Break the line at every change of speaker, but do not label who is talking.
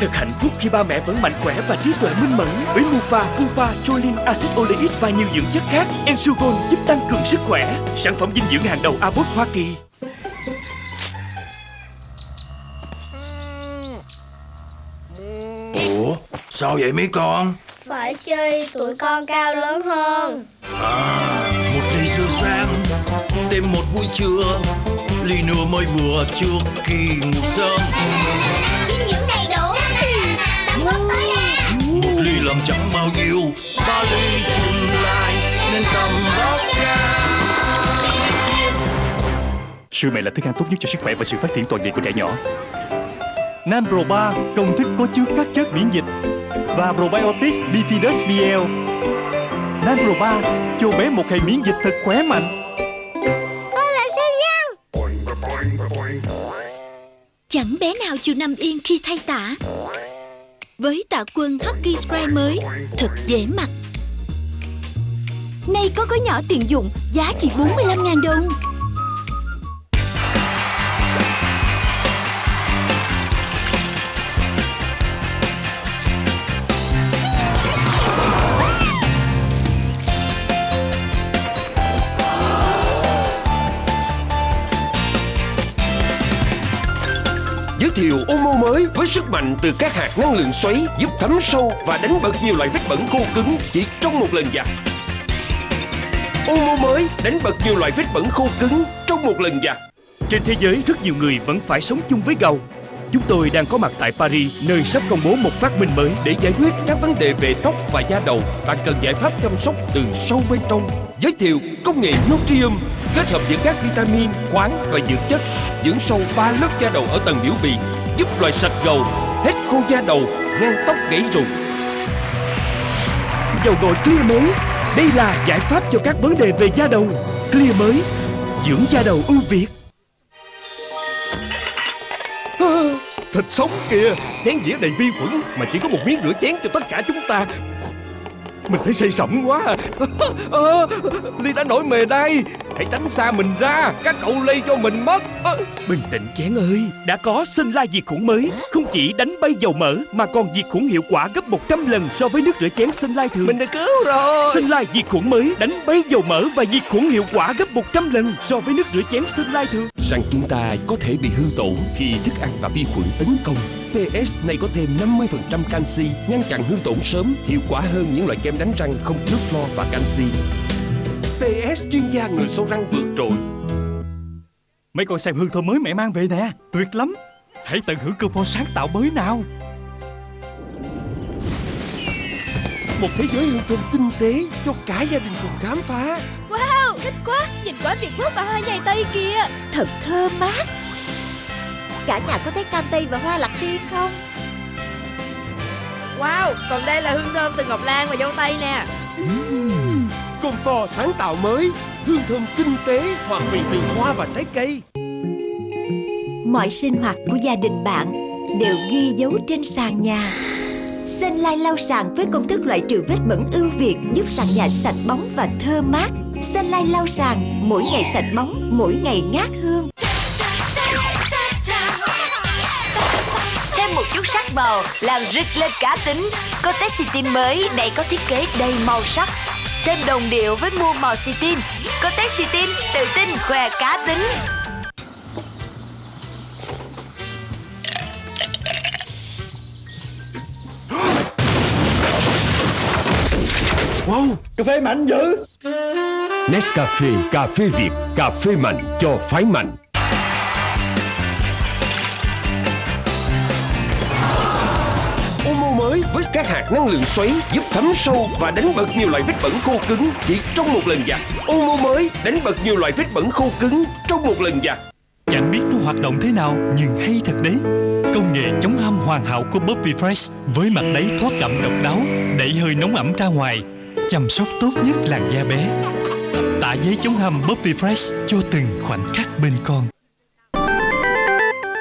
Thật hạnh phúc khi ba mẹ vẫn mạnh khỏe và trí tuệ minh mẫn với Mufa, Pufa, Choline, axit oleic và nhiều dưỡng chất khác. Ensugon giúp tăng cường sức khỏe. Sản phẩm dinh dưỡng hàng đầu Abbott Hoa Kỳ.
Ủa sao vậy mấy con
Phải chi tụi con cao lớn hơn
À một ly sữa sáng Thêm một buổi trưa Ly nữa mới vừa trước khi ngủ sớm
Dinh dưỡng đầy
Lại Nên tầm
Sữa mẹ là thức ăn tốt nhất cho sức khỏe và sự phát triển toàn diện của trẻ nhỏ. Nam Pro 3 công thức có chứa các chất miễn dịch và Probiotics Bifidus BL. Nam Pro 3 cho bé một hệ miễn dịch thật khỏe mạnh.
Tôi là siêu nhân
Chẳng bé nào chịu nằm yên khi thay tả Với tạ quân Hockey Spray mới Thật dễ mặc Nay có gói nhỏ tiện dụng, Giá chỉ 45.000 đồng
Giới thiệu Omo mới với sức mạnh từ các hạt năng lượng xoáy giúp thấm sâu và đánh bật nhiều loại vết bẩn khô cứng chỉ trong một lần giặt. Omo mới đánh bật nhiều loại vết bẩn khô cứng trong một lần giặt.
Trên thế giới rất nhiều người vẫn phải sống chung với gầu. Chúng tôi đang có mặt tại Paris, nơi sắp công bố một phát minh mới
Để giải quyết các vấn đề về tóc và da đầu, bạn cần giải pháp chăm sóc từ sâu bên trong. Giới thiệu công nghệ Nutrium kết hợp giữa các vitamin, khoáng và dưỡng chất, dưỡng sâu ba lớp da đầu ở tầng biểu bì, giúp loại sạch gầu, hết khô da đầu, ngăn tóc gãy rụng.
dầu gội Clear mới. Đây là giải pháp cho các vấn đề về da đầu. Clear mới, dưỡng da đầu ưu việt.
Thịt sống kìa Chén dĩa đầy vi khuẩn Mà chỉ có một miếng rửa chén cho tất cả chúng ta mình thấy say sẩm quá à. à, Ly đã nổi mề đây. Hãy tránh xa mình ra. Các cậu lây cho mình mất. À,
Bình tĩnh chén ơi, đã có sinh lai diệt khuẩn mới, không chỉ đánh bay dầu mỡ mà còn diệt khuẩn hiệu quả gấp 100 lần so với nước rửa chén sinh lai thường.
Mình được cứu rồi.
Sinh lai diệt khuẩn mới đánh bay dầu mỡ và diệt khuẩn hiệu quả gấp 100 lần so với nước rửa chén sinh lai thường.
Rằng chúng ta có thể bị hư tổn Khi thức ăn và vi khuẩn tấn công PS này có thêm 50% canxi Ngăn chặn hư tổn sớm Hiệu quả hơn những loại kem đánh răng không chứa flo và canxi. PS chuyên gia người sâu răng vượt trội.
Mấy con xem hương thơm mới mẹ mang về nè, tuyệt lắm. Hãy tận hưởng cơm pho sáng tạo mới nào.
Một thế giới hương thơm tinh tế cho cả gia đình cùng khám phá.
Wow, thích quá Nhìn quả Việt Quốc và hoa nhài Tây kìa.
Thật thơm mát Cả nhà có thấy cam tây và hoa lạc tiên không?
Wow, còn đây là hương thơm từ ngọc lan và dâu tây nè.
Comfort sáng tạo mới Hương thơm tinh tế Hoàn vị từ hoa và trái cây.
Mọi sinh hoạt của gia đình bạn Đều ghi dấu trên sàn nhà. Sunlight lau sàn với công thức loại trừ vết bẩn ưu việt Giúp sàn nhà sạch bóng và thơm mát. Sunlight lau sàn Mỗi ngày sạch bóng Mỗi ngày ngát hương
Thêm một chút sắc màu làm rực lên cá tính. Cortex Citin mới này có thiết kế đầy màu sắc. Thêm đồng điệu với mua màu Citin Cortex Citin tự tin khoe cá tính.
Wow
Cà phê mạnh dữ.
Nescafe cà phê Việt Cà phê mạnh cho phái mạnh Omo mới với các hạt năng lượng xoáy giúp thấm sâu và đánh bật nhiều loại vết bẩn khô cứng chỉ trong một lần giặt. Omo mới đánh bật nhiều loại vết bẩn khô cứng trong một lần giặt.
Chẳng biết nó hoạt động thế nào nhưng hay thật đấy. Công nghệ chống hâm hoàn hảo của Bobby Fresh với mặt đáy thoát cảm độc đáo, đẩy hơi nóng ẩm ra ngoài, chăm sóc tốt nhất làn da bé. Tả giấy chống hâm Bobby Fresh cho từng khoảnh khắc bên con.